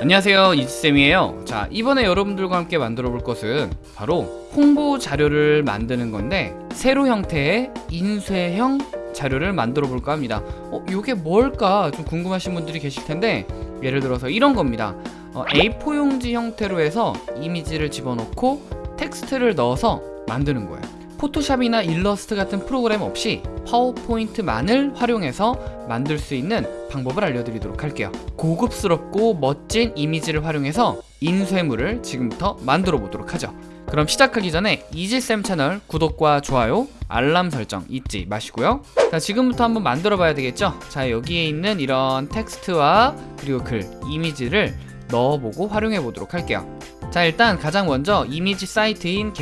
안녕하세요 이지쌤이에요. 자 이번에 여러분들과 함께 만들어 볼 것은 바로 홍보 자료를 만드는 건데 세로 형태의 인쇄형 자료를 만들어 볼까 합니다. 어 이게 뭘까? 좀 궁금하신 분들이 계실 텐데 예를 들어서 이런 겁니다. 어, A4 용지 형태로 해서 이미지를 집어넣고 텍스트를 넣어서 만드는 거예요 포토샵이나 일러스트 같은 프로그램 없이 파워포인트만을 활용해서 만들 수 있는 방법을 알려드리도록 할게요. 고급스럽고 멋진 이미지를 활용해서 인쇄물을 지금부터 만들어 보도록 하죠. 그럼 시작하기 전에 이지쌤 채널 구독과 좋아요 알람 설정 잊지 마시고요. 자 지금부터 한번 만들어 봐야 되겠죠? 자 여기에 있는 이런 텍스트와 그리고 그 이미지를 넣어보고 활용해 보도록 할게요 자 일단 가장 먼저 이미지 사이트인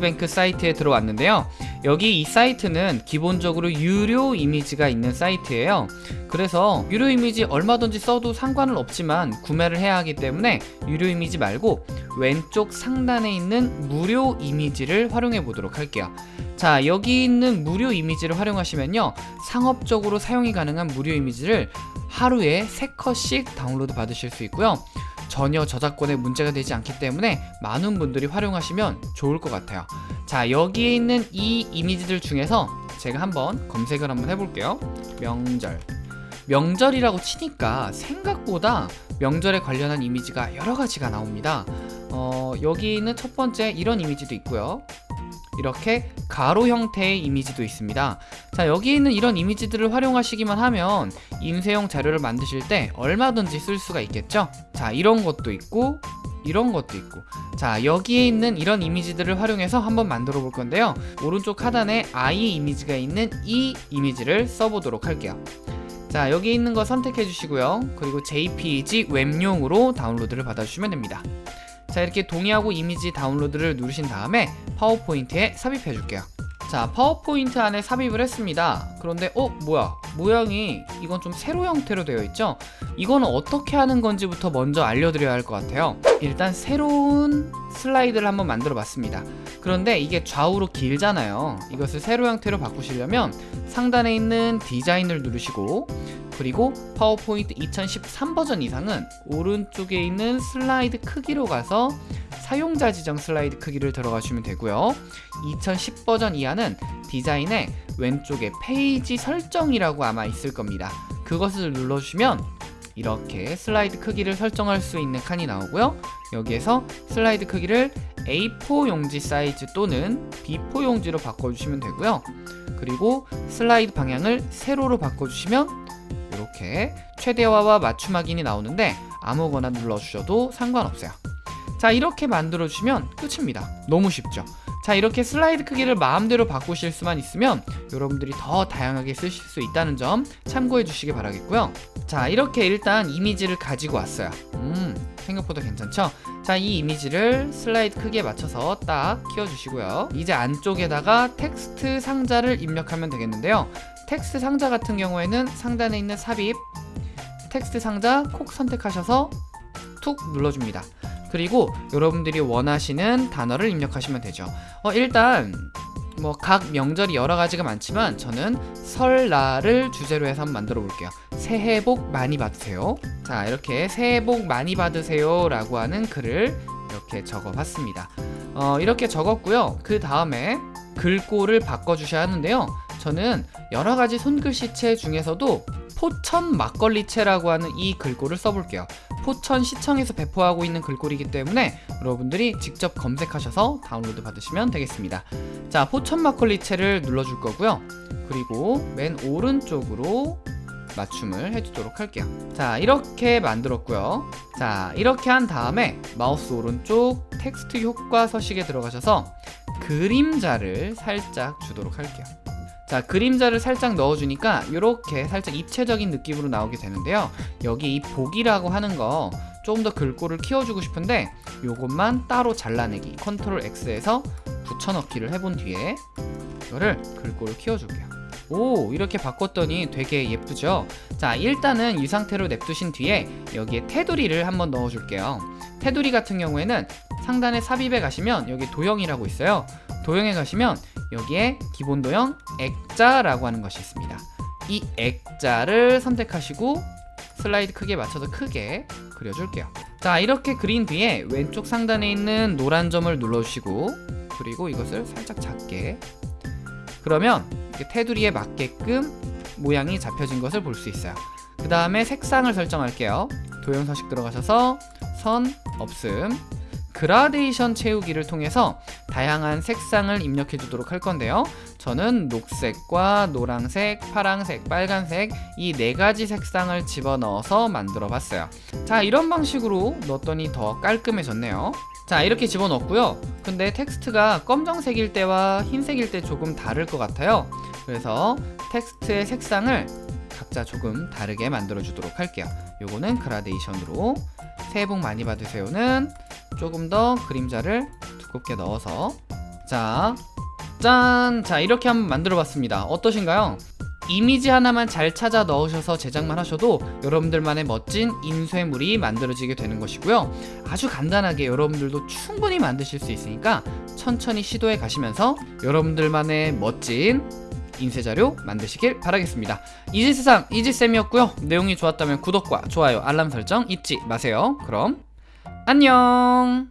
뱅크 사이트에 들어왔는데요. 여기 이 사이트는 기본적으로 유료 이미지가 있는 사이트예요. 그래서 유료 이미지 얼마든지 써도 상관은 없지만 구매를 해야 하기 때문에 유료 이미지 말고 왼쪽 상단에 있는 무료 이미지를 활용해 보도록 할게요. 자 여기 있는 무료 이미지를 활용하시면요. 상업적으로 사용이 가능한 무료 이미지를 하루에 3컷씩 다운로드 받으실 수 있고요 전혀 저작권에 문제가 되지 않기 때문에 많은 분들이 활용하시면 좋을 것 같아요. 자 여기에 있는 이 이미지들 중에서 제가 한번 검색을 한번 해볼게요. 명절. 명절이라고 치니까 생각보다 명절에 관련한 이미지가 여러 가지가 나옵니다. 어, 여기 있는 첫 번째 이런 이미지도 있고요 이렇게 가로 형태의 이미지도 있습니다. 자 여기 있는 이런 이미지들을 활용하시기만 하면 인쇄용 자료를 만드실 때 얼마든지 쓸 수가 있겠죠? 자 이런 것도 있고 이런 것도 있고. 자 여기에 있는 이런 이미지들을 활용해서 한번 만들어 볼 건데요. 오른쪽 하단에 아이 이미지가 있는 이 이미지를 써보도록 할게요. 자 여기 있는 거 선택해 주시고요. 그리고 JPG 웹용으로 다운로드를 받아주시면 됩니다 자 이렇게 동의하고 이미지 다운로드를 누르신 다음에 파워포인트에 삽입해 줄게요. 자 파워포인트 안에 삽입을 했습니다. 그런데 어 뭐야? 모양이 이건 좀 세로 형태로 되어 있죠? 이거는 어떻게 하는 건지부터 먼저 알려드려야 할 것 같아요. 일단 새로운 슬라이드를 한번 만들어 봤습니다. 그런데 이게 좌우로 길잖아요. 이것을 세로 형태로 바꾸시려면 상단에 있는 디자인을 누르시고 그리고 파워포인트 2013 버전 이상은 오른쪽에 있는 슬라이드 크기로 가서 사용자 지정 슬라이드 크기를 들어가시면 되고요. 2010 버전 이하는 디자인의 왼쪽에 페이지 설정이라고 아마 있을 겁니다. 그것을 눌러주시면 이렇게 슬라이드 크기를 설정할 수 있는 칸이 나오고요. 여기에서 슬라이드 크기를 A4 용지 사이즈 또는 B4 용지로 바꿔주시면 되고요. 그리고 슬라이드 방향을 세로로 바꿔주시면 이렇게 최대화와 맞춤 확인이 나오는데 아무거나 눌러주셔도 상관없어요. 자 이렇게 만들어 주시면 끝입니다. 너무 쉽죠? 자 이렇게 슬라이드 크기를 마음대로 바꾸실 수만 있으면 여러분들이 더 다양하게 쓰실 수 있다는 점 참고해 주시기 바라겠고요. 자 이렇게 일단 이미지를 가지고 왔어요. 음 생각보다 괜찮죠? 자 이 이미지를 슬라이드 크기에 맞춰서 딱 키워주시고요. 이제 안쪽에다가 텍스트 상자를 입력하면 되겠는데요 텍스트 상자 같은 경우에는 상단에 있는 삽입 텍스트 상자 콕 선택하셔서 툭 눌러줍니다. 그리고 여러분들이 원하시는 단어를 입력하시면 되죠. 어, 일단 뭐 각 명절이 여러 가지가 많지만 저는 설날을 주제로 해서 한번 만들어 볼게요. 새해 복 많이 받으세요. 자 이렇게 새해 복 많이 받으세요 라고 하는 글을 이렇게 적어 봤습니다. 어, 이렇게 적었고요. 그 다음에 글꼴을 바꿔 주셔야 하는데요 저는 여러가지 손글씨체 중에서도 포천 막걸리체라고 하는 이 글꼴을 써볼게요. 포천 시청에서 배포하고 있는 글꼴이기 때문에 여러분들이 직접 검색하셔서 다운로드 받으시면 되겠습니다. 자 포천 막걸리체를 눌러줄 거고요. 그리고 맨 오른쪽으로 맞춤을 해주도록 할게요. 자 이렇게 만들었고요. 자 이렇게 한 다음에 마우스 오른쪽 텍스트 효과 서식에 들어가셔서 그림자를 살짝 주도록 할게요 자 그림자를 살짝 넣어주니까 이렇게 살짝 입체적인 느낌으로 나오게 되는데요. 여기 이 복이라고 하는 거 조금 더 글꼴을 키워주고 싶은데 요것만 따로 잘라내기. 컨트롤 X해서 붙여넣기를 해본 뒤에 이거를 글꼴을 키워줄게요. 오 이렇게 바꿨더니 되게 예쁘죠? 자 일단은 이 상태로 냅두신 뒤에 여기에 테두리를 한번 넣어줄게요. 테두리 같은 경우에는 상단에 삽입에 가시면 여기 도형이라고 있어요. 도형에 가시면 여기에 기본 도형 액자라고 하는 것이 있습니다. 이 액자를 선택하시고 슬라이드 크기에 맞춰서 크게 그려줄게요. 자 이렇게 그린 뒤에 왼쪽 상단에 있는 노란 점을 눌러주시고 그리고 이것을 살짝 작게. 그러면 테두리에 맞게끔 모양이 잡혀진 것을 볼 수 있어요. 그 다음에 색상을 설정할게요. 도형 서식 들어가셔서 선 없음 그라데이션 채우기를 통해서 다양한 색상을 입력해 주도록 할 건데요. 저는 녹색과 노란색, 파란색, 빨간색 이 네 가지 색상을 집어넣어서 만들어 봤어요. 자 이런 방식으로 넣었더니 더 깔끔해졌네요. 자 이렇게 집어넣었고요. 근데 텍스트가 검정색일 때와 흰색일 때 조금 다를 것 같아요. 그래서 텍스트의 색상을 각자 조금 다르게 만들어 주도록 할게요. 요거는 그라데이션으로. 새해 복 많이 받으세요는 조금 더 그림자를 두껍게 넣어서 자, 짠! 자, 이렇게 한번 만들어 봤습니다. 어떠신가요? 이미지 하나만 잘 찾아 넣으셔서 제작만 하셔도 여러분들만의 멋진 인쇄물이 만들어지게 되는 것이고요. 아주 간단하게 여러분들도 충분히 만드실 수 있으니까 천천히 시도해 가시면서 여러분들만의 멋진 인쇄자료 만드시길 바라겠습니다. 이지세상 이지쌤이었고요. 내용이 좋았다면 구독과 좋아요, 알람 설정 잊지 마세요. 그럼 안녕!